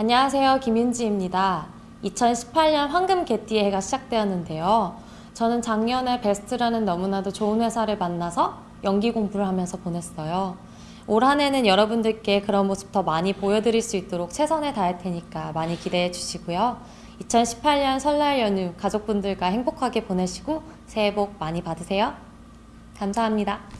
안녕하세요. 김윤지입니다. 2018년 황금 개띠의 해가 시작되었는데요. 저는 작년에 베스트라는 너무나도 좋은 회사를 만나서 연기 공부를 하면서 보냈어요. 올 한 해는 여러분들께 그런 모습 더 많이 보여드릴 수 있도록 최선을 다할 테니까 많이 기대해 주시고요. 2018년 설날 연휴 가족분들과 행복하게 보내시고 새해 복 많이 받으세요. 감사합니다.